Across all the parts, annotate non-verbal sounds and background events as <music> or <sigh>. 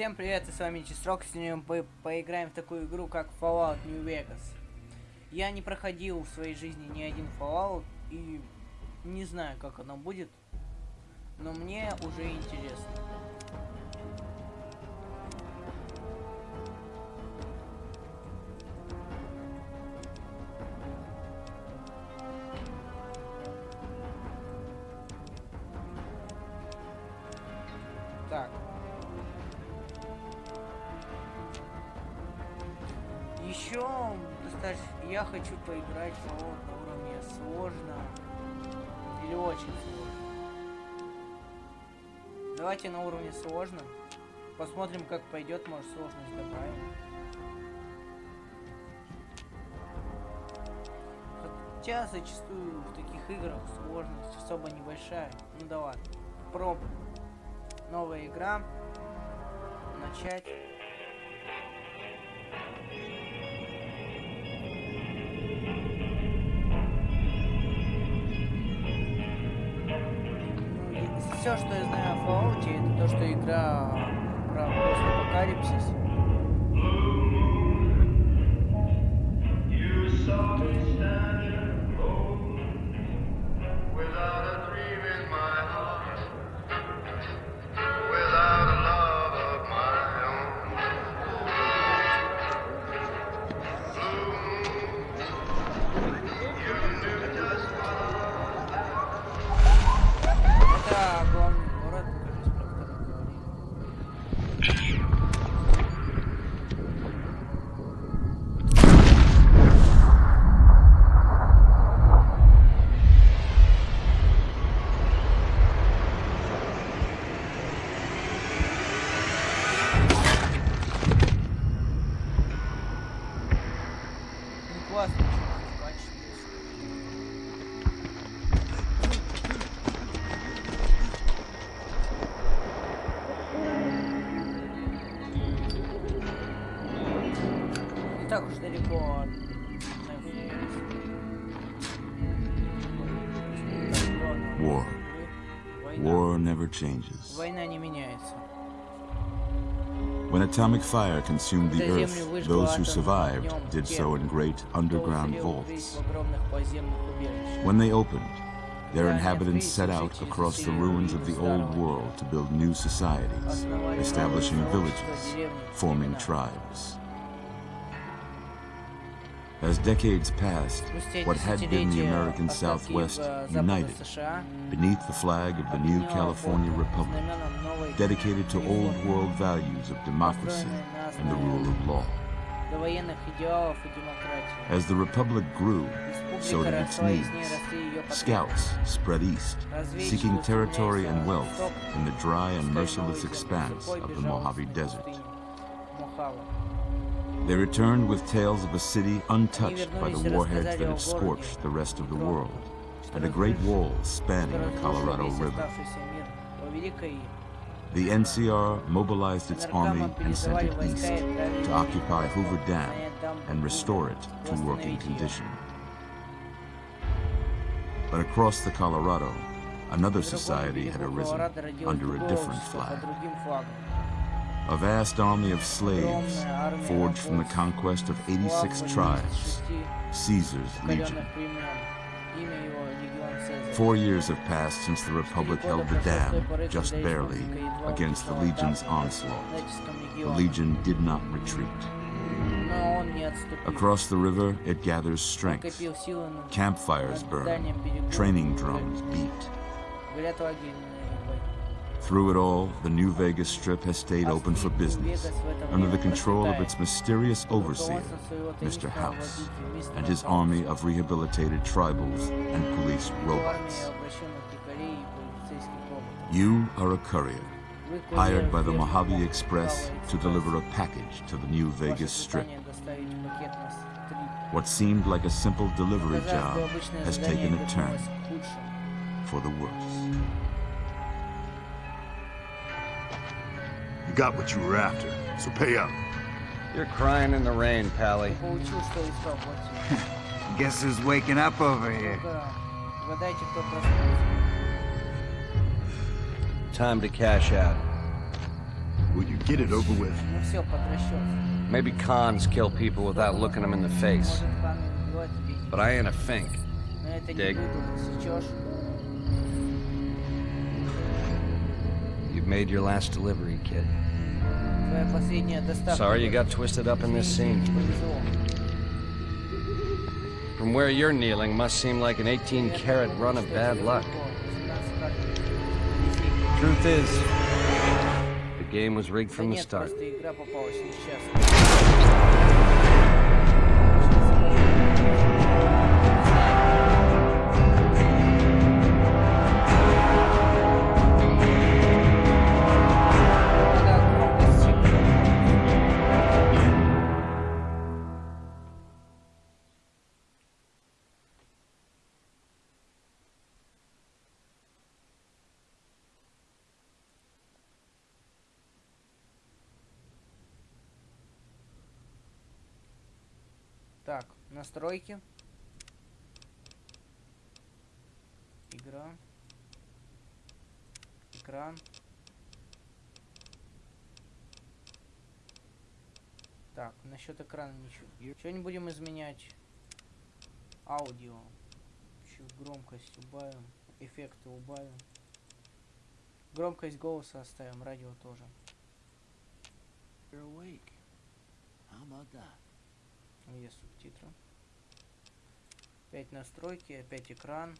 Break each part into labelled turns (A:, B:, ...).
A: Всем привет, и с вами Чисрок, сегодня мы по поиграем в такую игру, как Fallout New Vegas. Я не проходил в своей жизни ни один Fallout, и не знаю, как оно будет, но мне уже интересно. Поиграть Fallout на уровне сложно или очень сложно. Давайте на уровне сложно. Посмотрим, как пойдет, может сложность добавим. Хотя зачастую в таких играх сложность особо небольшая. Ну да ладно. Пробуем. Новая игра. Начать. Все, что я знаю о Fallout, это то, что игра про постапокалипсис. так уж далеко от Netflix.
B: War.
A: Война.
B: War never changes.
A: Война не меняется.
B: When atomic fire consumed the
A: Когда Землю
B: earth,
A: выжгла
B: those who
A: атомным
B: survived
A: огнем,
B: did
A: те,
B: so in great
A: кто
B: underground
A: уцелел, жили
B: vaults.
A: в огромных подземных убежищах.
B: When they opened, their
A: Когда они
B: inhabitants
A: открылись,
B: set out
A: жители
B: across the
A: заселили
B: ruins of
A: мир
B: the old
A: старого.
B: world to build new societies,
A: Основали новые
B: establishing
A: сообщества,
B: villages,
A: деревни,
B: forming
A: племена.
B: tribes. As decades passed, what had been the American Southwest united beneath the flag of the new California Republic, dedicated to old world values of democracy and the rule of law. As the Republic grew, so did its needs. Scouts spread east, seeking territory and wealth in the dry and merciless expanse of the Mojave Desert. They returned with tales of a city untouched by the warheads that had scorched the rest of the world, and a great wall spanning the Colorado River. The NCR mobilized its army and sent it east to occupy Hoover Dam and restore it to working condition. But across the Colorado, another society had arisen under a different flag. A vast army of slaves, forged from the conquest of 86 tribes, Caesar's Legion. Four years have passed since the Republic held the dam, just barely, against the Legion's onslaught. The Legion did not retreat. Across the river, it gathers strength. Campfires burn, training drums beat. Through it all, the New Vegas Strip has stayed open for business, under the control of its mysterious overseer, Mr. House, and his army of rehabilitated tribals and police robots. You are a courier, hired by the Mojave Express to deliver a package to the New Vegas Strip. What seemed like a simple delivery job has taken a turn for the worse.
C: You got what you were after, so pay up.
D: You're crying in the rain, Pally. <laughs> <laughs>
E: Guess who's waking up over here?
D: Time to cash out.
C: Will you get it over with?
D: Maybe cons kill people without looking them in the face. But I ain't a fink. Dig? made your last delivery, kid. Sorry you got twisted up in this scene. From where you're kneeling must seem like an 18-carat run of bad luck. Truth is, the game was rigged from the start.
A: Так, настройки. Игра. Экран. Так, насчет экрана ничего. Что не будем изменять? Аудио. Чуть громкость убавим. Эффекты убавим. Громкость голоса оставим, радио тоже.
F: You're awake. How about that?
A: Есть субтитры. Опять настройки, опять экран.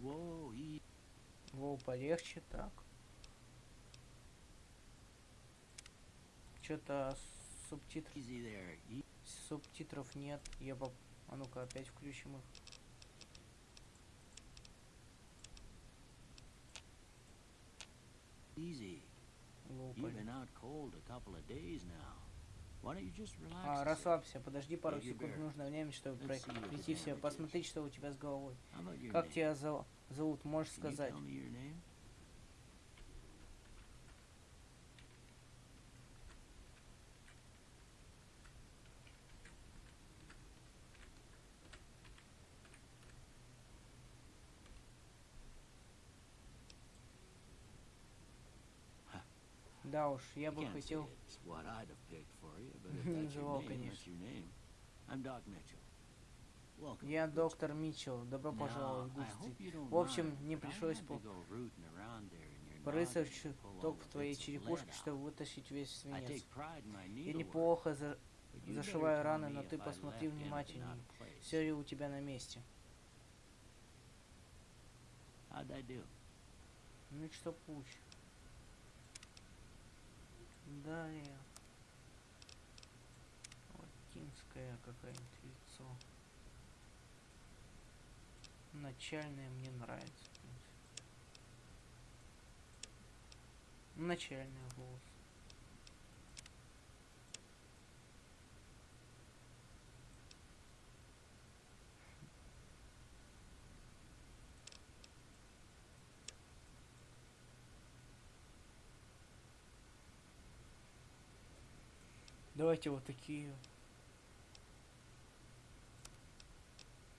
F: Whoa, e-
A: Воу, полегче, так. Что-то субтитров, субтитров нет. Я поп... А ну-ка, опять включим их.
F: easy.
A: Воу,
F: You've
A: полегче.
F: been out cold a couple of days now. Why don't you just relax?
A: А, расслабься, подожди пару секунд, нужно время, чтобы прийти в себя,
F: damage
A: посмотреть, что у тебя с головой. Как тебя зов- зовут, можешь сказать? Да уж, я бы хотел... Называл, конечно. Я доктор Митчелл, добро пожаловать в
F: don't
A: В общем,
F: mind,
A: не
F: but I
A: пришлось по- порыться чуток в твоей черепушке, чтобы вытащить весь свинец. Я неплохо за- зашиваю раны, но ты посмотри внимательнее. Все ли у тебя на месте? Ну и что пуч. Далее. Латинское какое-нибудь лицо. Начальное мне нравится, в принципе. Начальный голос. Давайте вот такие.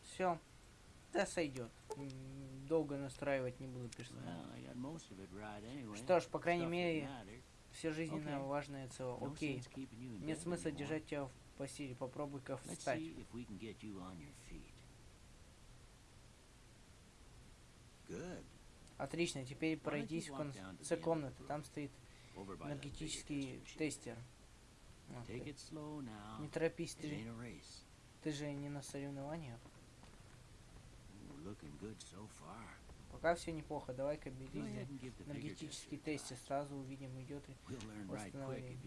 A: Все. Да сойдет. Долго настраивать не буду персонаж.
F: Well, I got most of it right anyway.
A: Что ж, по крайней мере. Все жизненно важное цело. Окей. Нет смысла держать тебя в постели. Попробуй-ка встать. Отлично, теперь пройдись в конце комнаты. Там стоит энергетический тестер. Не торопись, ты,
F: race.
A: ты же не на соревнованиях. Пока все неплохо. Давай-ка бери энергетический тестер.
F: try.
A: Сразу увидим, идет и
F: quick
A: Восстановление.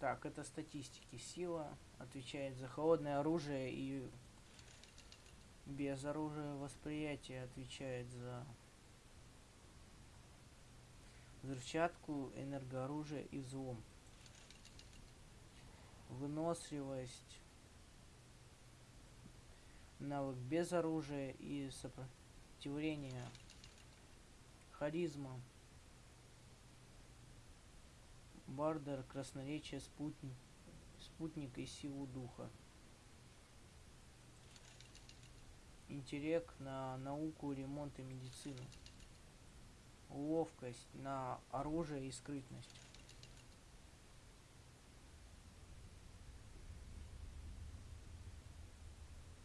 A: Так, это статистики. Сила отвечает за холодное оружие и без оружия восприятие отвечает за взрывчатку, энергооружие и взлом. Выносливость, навык без оружия и сопротивление, харизма, бардер, красноречие, спутник, спутник и силу духа. Интеллект на науку, ремонт и медицину. Ловкость на оружие и скрытность.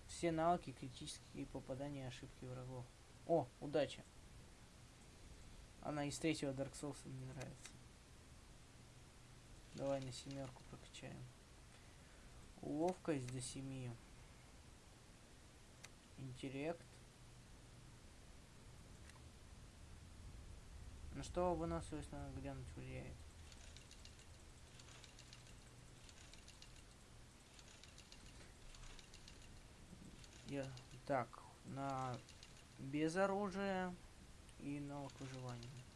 A: Все навыки, критические попадания, ошибки врагов. О, удача. Она из третьего Dark Souls мне нравится. Давай на семерку прокачаем. Ловкость до семи. Интеллект. Что выносливость надо глянуть влияет? Я так на без оружия и навык выживания.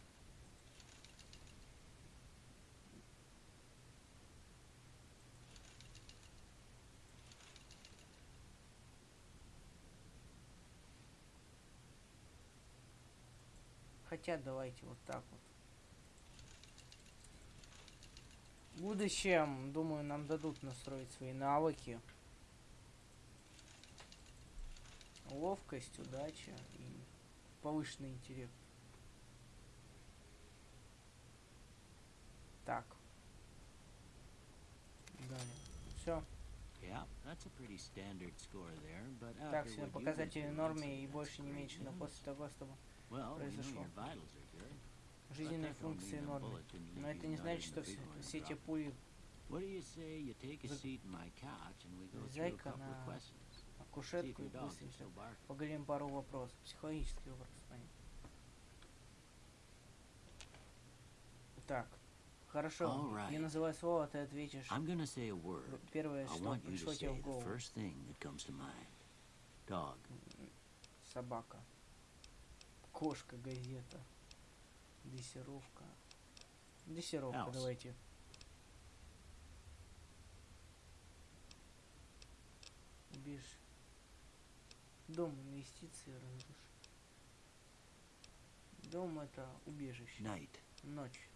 A: Хотя давайте вот так вот. В будущем, думаю, нам дадут настроить свои навыки. Ловкость, удача и повышенный интеллект. Так. Далее. Все. Так, все
F: you've
A: показатели норме и больше не меньше, но после того, чтобы произошло. жизненные функции нормы. Но это не значит, что все, все те пули Зайка на кушетку и быстренько поговорим пару вопросов. Психологический вопрос, понятно. Так, хорошо.
F: Alright.
A: Я называю слово, а ты ответишь
F: I'm gonna say a word.
A: первое, что пришло тебе в голову.
F: first thing that comes to mind. Dog.
A: Собака. Кошка, газета. Дрессировка. Дрессировка,
F: House.
A: давайте. Убежь. Дом инвестиции разрушен. Дом это убежище.
F: Night.
A: Ночь.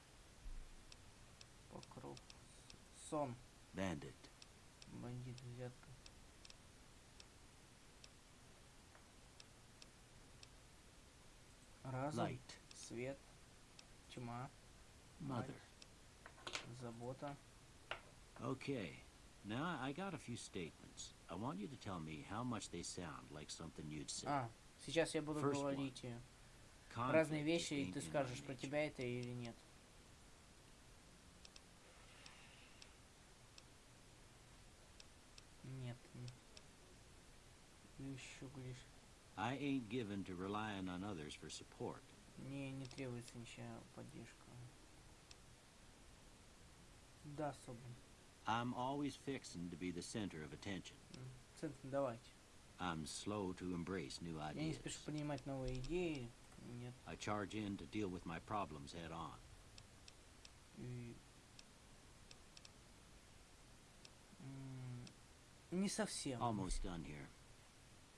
A: Покров. Сон.
F: Bandit.
A: Бандит, взятка. Разум.
F: Light.
A: Свет. Тьма.
F: Mother.
A: Забота.
F: Okay. Now I got a few statements. I want you to tell me how much they sound like something you'd say.
A: А, сейчас я буду
F: First one.
A: говорить э,
F: Conflict
A: разные вещи, и ты скажешь, про тебя это или нет. Нет. не- Еще говоришь.
F: I ain't given to relying on others for support.
A: Мне не требуется ничья поддержка. Да, Соболь.
F: I'm always fixing to be the center of attention.
A: М, Центр, давайте.
F: I'm slow to embrace new
A: Я не
F: ideas.
A: спешу принимать новые идеи. Нет.
F: I charge in to deal with my problems head on.
A: И... М, Не совсем.
F: Almost done here.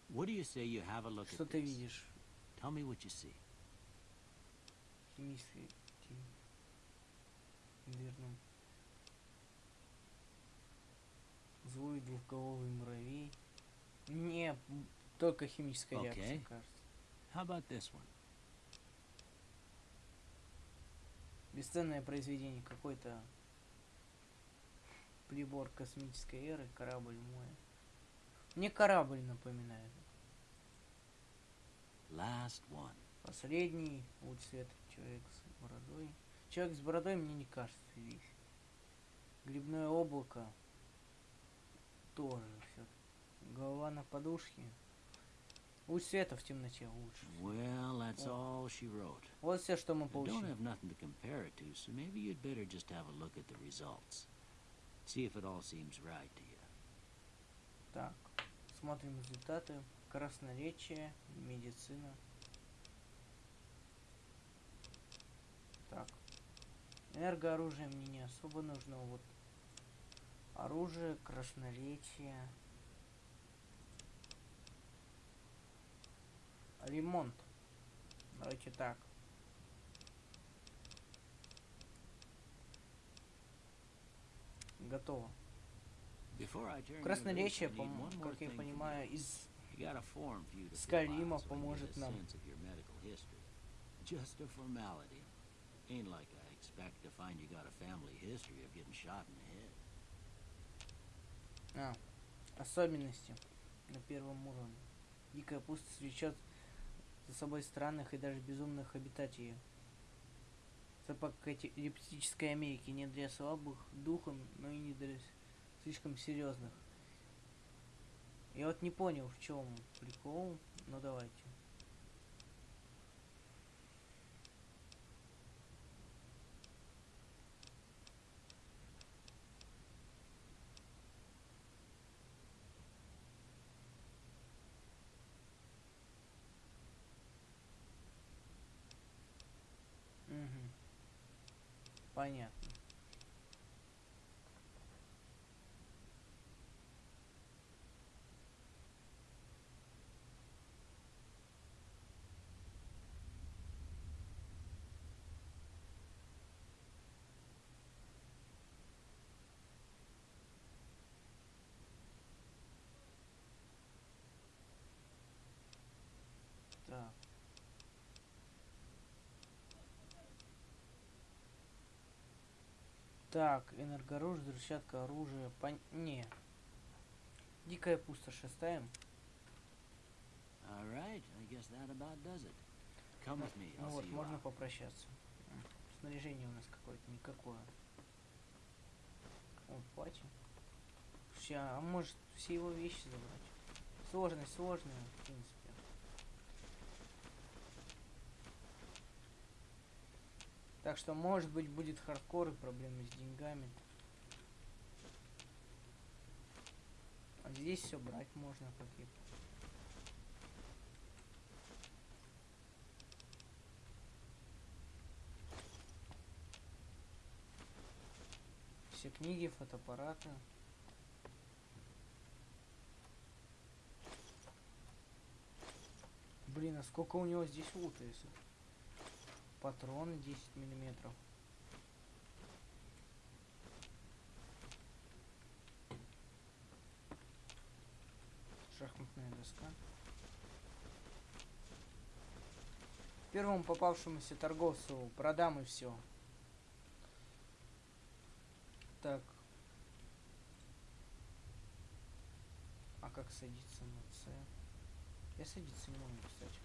A: Что ты видишь?
F: Tell me what you see.
A: Химический. Дверном. Злой двухголовый муравей. Не, только химическая реакция,
F: Окей.
A: кажется.
F: How about this one?
A: Бесценное произведение, какой-то прибор космической эры, корабль мой. Мне корабль напоминает.
F: Last one.
A: Последний, луч света, человек с бородой. Человек с бородой мне не кажется весь. Грибное облако. Тоже все. Голова на подушке. Луч света в темноте лучше.
F: Well, that's
A: Oh.
F: all she wrote.
A: Вот все, что мы
F: I don't
A: получили.
F: have nothing to compare it to, so maybe you'd better just have a look at the results. See if it all seems right to you.
A: Так, смотрим результаты. Красноречие, медицина. Так. Энергооружие мне не особо нужно. Вот. Оружие, красноречие. Ремонт. Давайте так. Готово. Красноречие, как я понимаю, из Скалима поможет нам.
F: Just a formality. Ain't like I expect to find you got a family history of getting shot in the head.
A: А, особенности на первом уровне. Дикая пустошь влечет за собой странных и даже безумных обитателей. В апокалиптической Америки не для слабых духом, но и не для слишком серьезных. Я вот не понял, в чем прикол, но давайте. Понятно. Так. Так, энергоружие, взрывчатка, оружие, пон... Не. Дикая пустошь оставим.
F: Right.
A: Ну вот, можно попрощаться. Снаряжение у нас какое-то никакое. Вот, платье. Сейчас, а может все его вещи забрать? Сложность сложная, в принципе. Так что, может быть, будет хардкор и проблемы с деньгами. А здесь все брать можно какие-то. Все книги, фотоаппараты. Блин, а сколько у него здесь лута, если патроны 10 миллиметров. Шахматная доска. Первому попавшемуся торговцу продам и все. Так. А как садиться на С? Я садиться не могу, кстати.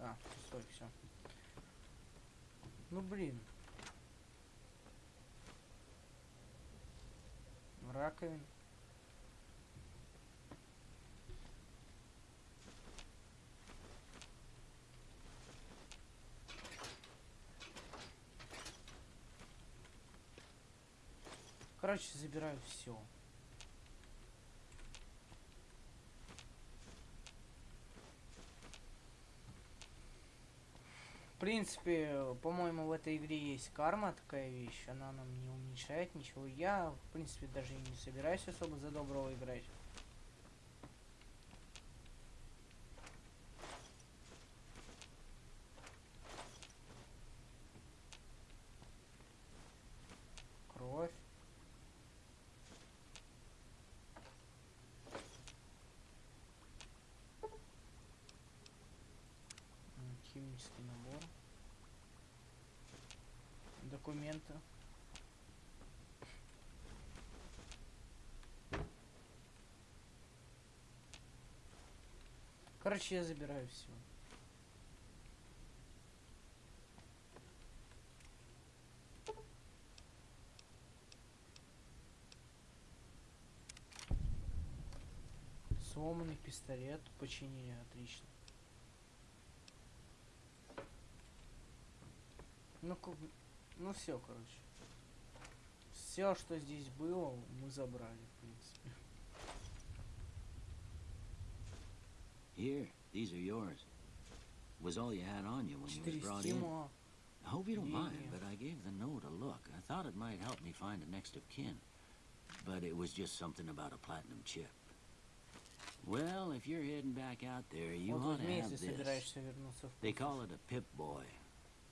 A: А, стой, все. Ну блин. Раковин. Короче, забираю все. В принципе, по-моему, в этой игре есть карма, такая вещь. Она нам не уменьшает ничего. Я, в принципе, даже не собираюсь особо за доброго играть. Химический набор документы. Короче, я забираю все. Сломанный пистолет починили отлично. Ну, как ну все, короче. Все, что здесь было, мы забрали, в принципе.
F: Here, these are yours. Was all you had on you when you was brought in. I hope you don't mind, but I gave the note a look. I thought it might help me find a next of kin. But it was just something about a platinum chip. Well, if you're heading back out there, you ought to have this. They call it a Pip-Boy.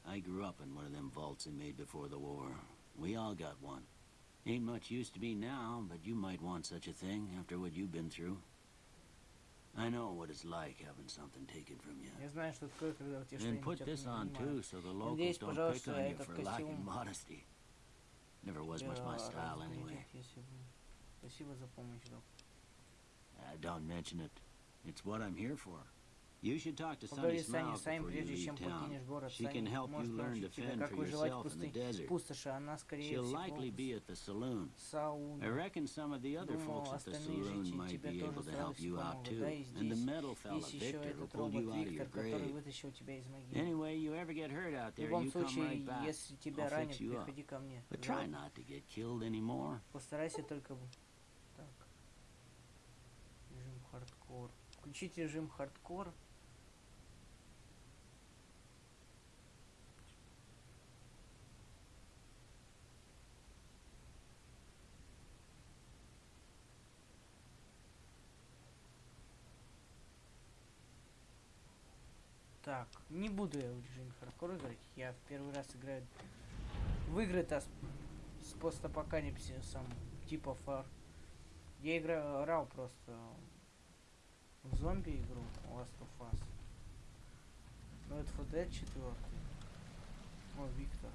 F: I grew up in one of them vaults they made before the war. We all got one. Ain't much use to me now, but you might want such a thing after what you've been through. I know what it's like having something taken from you.
A: Я знаю, что такое, когда у тебя
F: Then
A: что-нибудь
F: put this on
A: отнимают.
F: too, so the locals
A: Надеюсь,
F: don't pick
A: пожалуйста,
F: on you
A: этот
F: for lacking
A: костюм
F: modesty. Never was much my
A: тебя
F: style anyway.
A: разглядит, если бы- Спасибо за помощь, док.
F: Uh, don't mention it. It's what I'm here for. You should talk to Sunny
A: Поговори с Саней
F: Smout
A: Сами,
F: before you
A: прежде чем
F: leave town.
A: покинешь город.
F: She can
A: Саня
F: help
A: может
F: you learn to
A: научить тебя,
F: fend
A: как
F: for
A: выживать в
F: yourself in the
A: пустыне.
F: desert.
A: Пустоши, она, скорее
F: She'll
A: всего,
F: likely be at the saloon. I
A: сауне.
F: reckon some of the other
A: Думаю,
F: folks at the
A: остальные
F: saloon
A: жители
F: might
A: тебе
F: be
A: тоже
F: able to
A: с
F: help you
A: радостью
F: out
A: помогут.
F: too.
A: Да, и
F: And the
A: здесь
F: metal fella
A: есть еще
F: Victor who
A: этот
F: pulled
A: робот
F: you out of your
A: Виктор, который
F: grave.
A: вытащил тебя из могилы.
F: Anyway, you ever get hurt out
A: В
F: there,
A: любом
F: you come
A: случае,
F: right back.
A: если тебя
F: I'll
A: ранят,
F: fix you up.
A: приходи ко мне.
F: But try
A: Давай.
F: not to get killed anymore.
A: Постарайся только... б- Так. Режим хардкор. Включить режим хардкор. Так, не буду я в режиме хардкор играть. Я в первый раз играю в игры-то с, с постапокалипсисом типа фар. Я играю, играл просто в зомби игру Last of Us. Ну это FD 4. О, Виктор.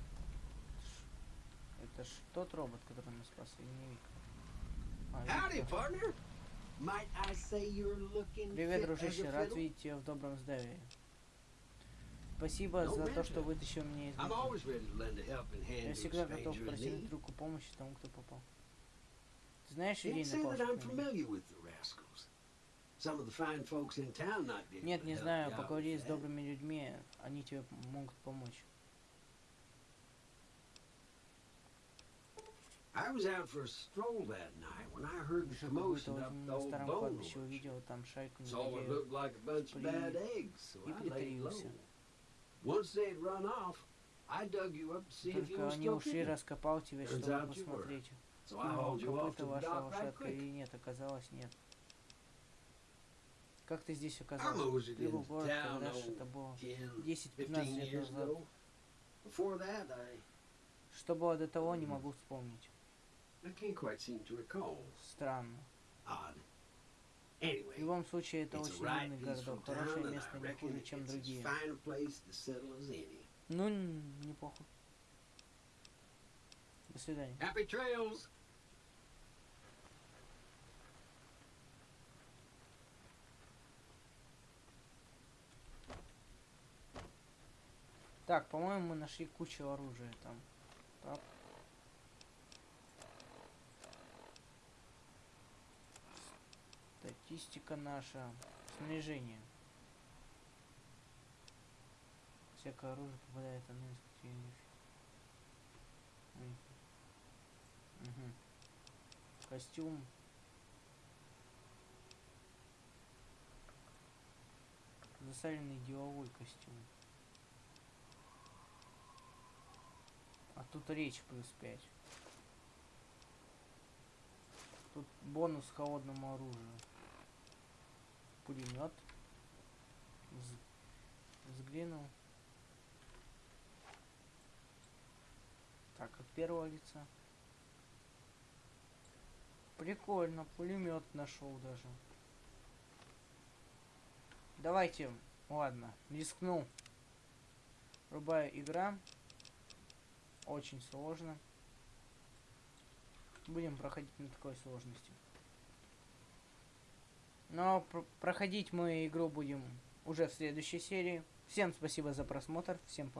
A: Это ж тот робот, который нас спас, или не Виктор? А,
G: Howdy,
A: Виктор.
G: partner. Might I say you're looking
A: Привет, дружище, рад видеть тебя в добром здравии. Спасибо за то, что вытащил меня из
G: hand
A: Я всегда готов
G: need.
A: руку помощи тому, кто попал. Ты знаешь
G: Can't
A: идей
G: say
A: на
G: that I'm
A: палочку?
G: familiar with the rascals. Some of the fine folks in town might be able
A: Нет, не знаю, поговори с добрыми людьми, они тебе могут помочь.
G: I was out for a stroll that night when I heard the
A: Еще какое-то
G: commotion up the old bone what
A: негодяев.
G: looked like a bunch of bad eggs, so I laid low.
A: Только они ушли, раскопал тебя, чтобы посмотреть,
G: off
A: копыта
G: right
A: лошадка или нет, оказалось нет. Как ты здесь оказался? Ты был город, когда ж
G: oh,
A: это было
G: 10,
A: 10-15
G: 15
A: лет назад. Что было до того, не могу вспомнить. Странно. В любом случае, это очень
G: peaceful
A: городок. Хорошее место не хуже, чем другие. Ну, неплохо. До свидания.
G: Happy trails!
A: Так, по-моему, мы нашли кучу оружия там. Так. Статистика наша. Снаряжение. Всякое оружие попадает на несколько Угу. Костюм. Засаленный деловой костюм. А тут речь плюс 5. Тут бонус холодному оружию. Пулемет. Взглянул. Так, от первого лица. Прикольно, пулемет нашел даже. Давайте, ладно, рискнул. Рубая игра. Очень сложно. Будем проходить на такой сложности. Но пр- проходить мы игру будем уже в следующей серии. Всем спасибо за просмотр. Всем пока.